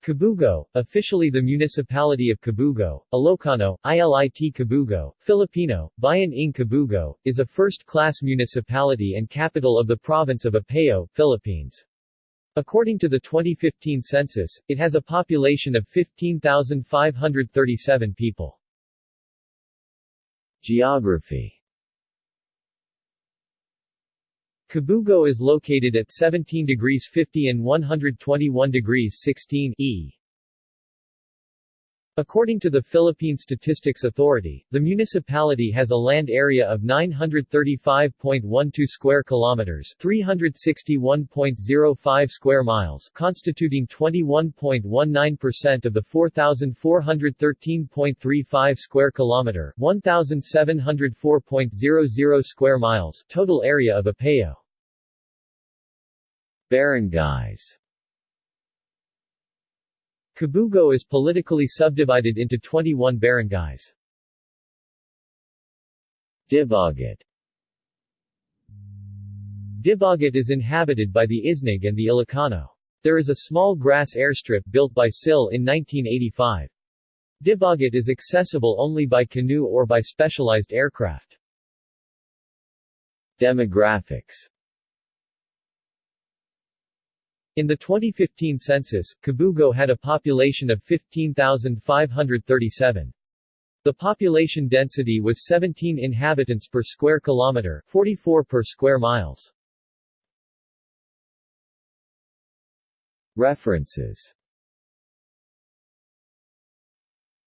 Kabugao, officially the Municipality of Kabugao, Ilocano, ILIT Kabugao, Filipino, Bayan ng Kabugao, is a first-class municipality and capital of the province of Apayao, Philippines. According to the 2015 census, it has a population of 15,537 people. Geography Kabugao is located at 17 degrees 50 and 121 degrees 16 E. According to the Philippine Statistics Authority, the municipality has a land area of 935.12 square kilometers, 361.05 square miles, constituting 21.19% of the 4413.35 square kilometer, 1704.00 square miles total area of Apayao. Barangays Kabugao is politically subdivided into 21 barangays. Dibagat Dibagat is inhabited by the Isneg and the Ilocano. There is a small grass airstrip built by SIL in 1985. Dibagat is accessible only by canoe or by specialized aircraft. Demographics in the 2015 census, Kabugao had a population of 15,537. The population density was 17 inhabitants per square kilometer, 44 per square miles. References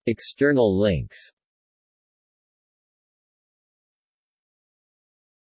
External links